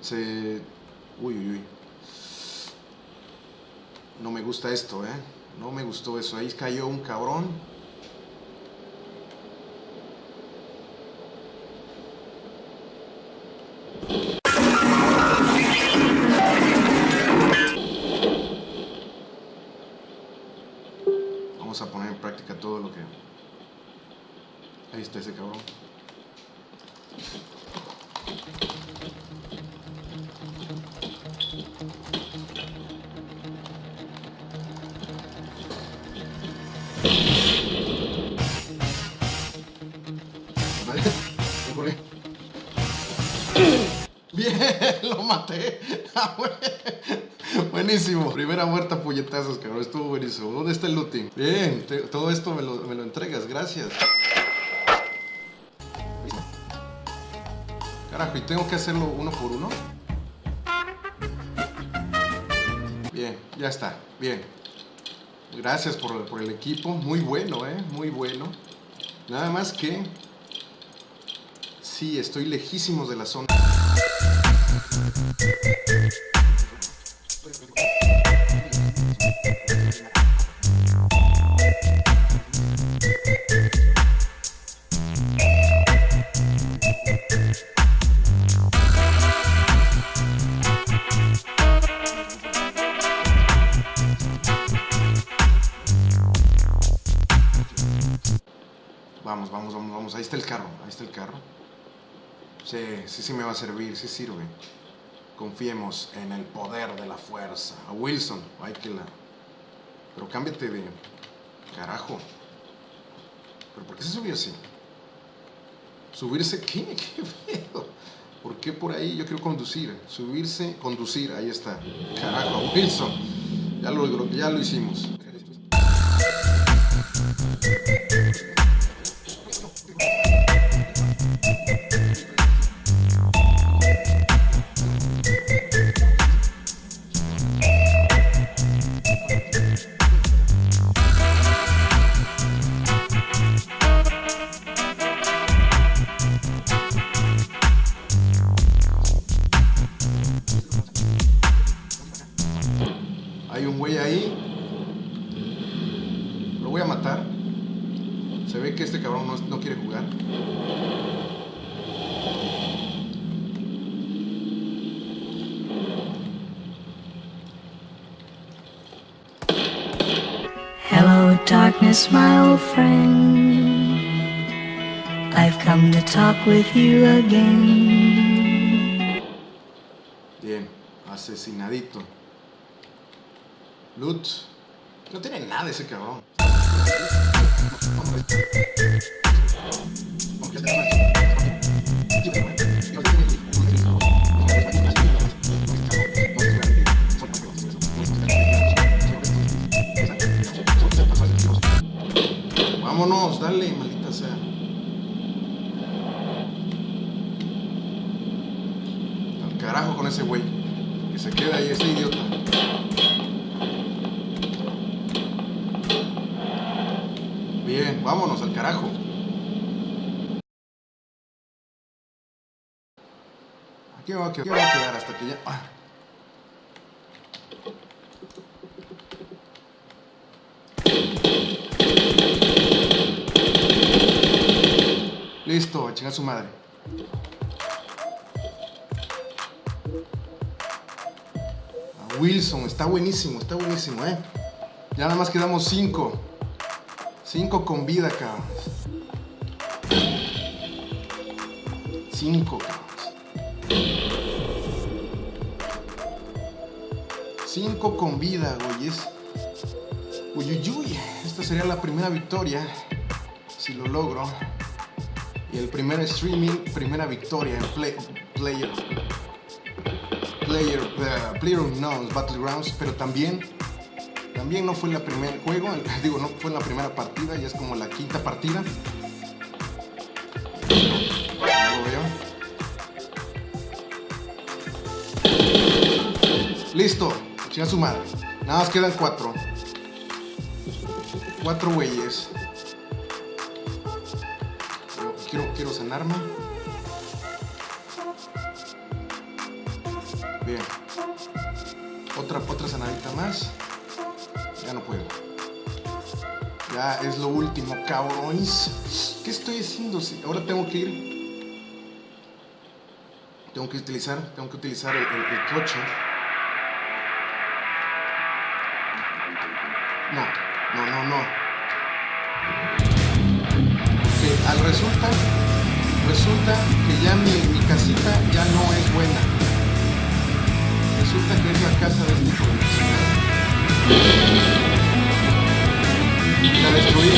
Se... Uy, uy, uy. No me gusta esto, ¿eh? No me gustó eso. Ahí cayó un cabrón. Vamos a poner en práctica todo lo que... Ahí está ese cabrón. Maté. Ah, buenísimo. Primera muerta puñetazos, cabrón. Estuvo buenísimo. ¿Dónde está el looting? Bien, todo esto me lo, me lo entregas. Gracias. Carajo, ¿y tengo que hacerlo uno por uno? Bien, ya está. Bien. Gracias por, por el equipo. Muy bueno, ¿eh? Muy bueno. Nada más que... Sí, estoy lejísimos de la zona. Vamos, vamos, vamos, vamos. Ahí está el carro, ahí está el carro. Sí, sí, sí me va a servir, sí sirve. Confiemos en el poder de la fuerza. A Wilson, hay que la... Pero cámbiate de... Carajo. ¿Pero por qué se subió así? ¿Subirse qué? ¿Qué pedo? ¿Por qué por ahí? Yo quiero conducir. Subirse, conducir, ahí está. Carajo, Wilson. Ya lo, ya lo hicimos. Hay un güey ahí. Lo voy a matar. Se ve que este cabrón no, no quiere jugar. Hello, darkness, my old friend. I've come to talk with you again. Asesinadito. Loot. No tiene nada ese cabrón. Vámonos, dale, maldita sea. Al carajo con ese güey. Se quede ahí, ese idiota. Bien, vámonos al carajo. Aquí me voy a quedar, aquí voy a quedar hasta que ya... ah. Listo, a chingar su madre. Wilson, está buenísimo, está buenísimo, eh. Ya nada más quedamos cinco. Cinco con vida, cabrón. Cinco, cabrón. Cinco con vida, güey. Es... Uy, uy, uy. Esta sería la primera victoria. Si lo logro. Y el primer streaming, primera victoria en play, Player. Player, uh, Player Unknowns Battlegrounds. Pero también también no fue la primer juego, digo, no fue la primera partida, ya es como la quinta partida. Listo, chinga su madre. Nada más quedan cuatro. Cuatro güeyes. Quiero, quiero sanarme. Bien. Otra, otra sanadita más. Ya no puedo. Ya es lo último, cabrones. ¿Qué estoy haciendo? Ahora tengo que ir. Tengo que utilizar, tengo que utilizar el, coche. No, no, no, no. Porque al resulta, resulta que ya mi casita ya no es buena. Resulta que es la casa de este de la destruí.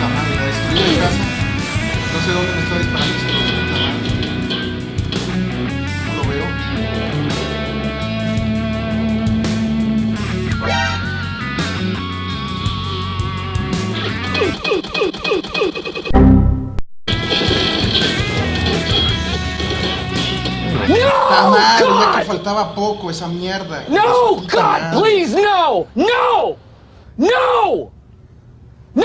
Madre, la destruí la casa. No sé dónde me está disparando ese Madre, ya God! faltaba poco esa mierda. No! God, madre. please, no! No! No! No!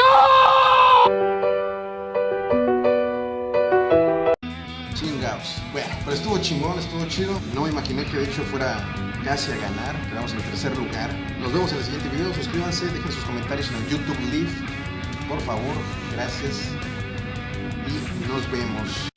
Chingados. Bueno, pero estuvo chingón, estuvo chido. No me imaginé que de hecho fuera casi a ganar. Quedamos en tercer lugar. Nos vemos en el siguiente video. Suscríbanse, dejen sus comentarios en el YouTube Live. Por favor, gracias. Y nos vemos.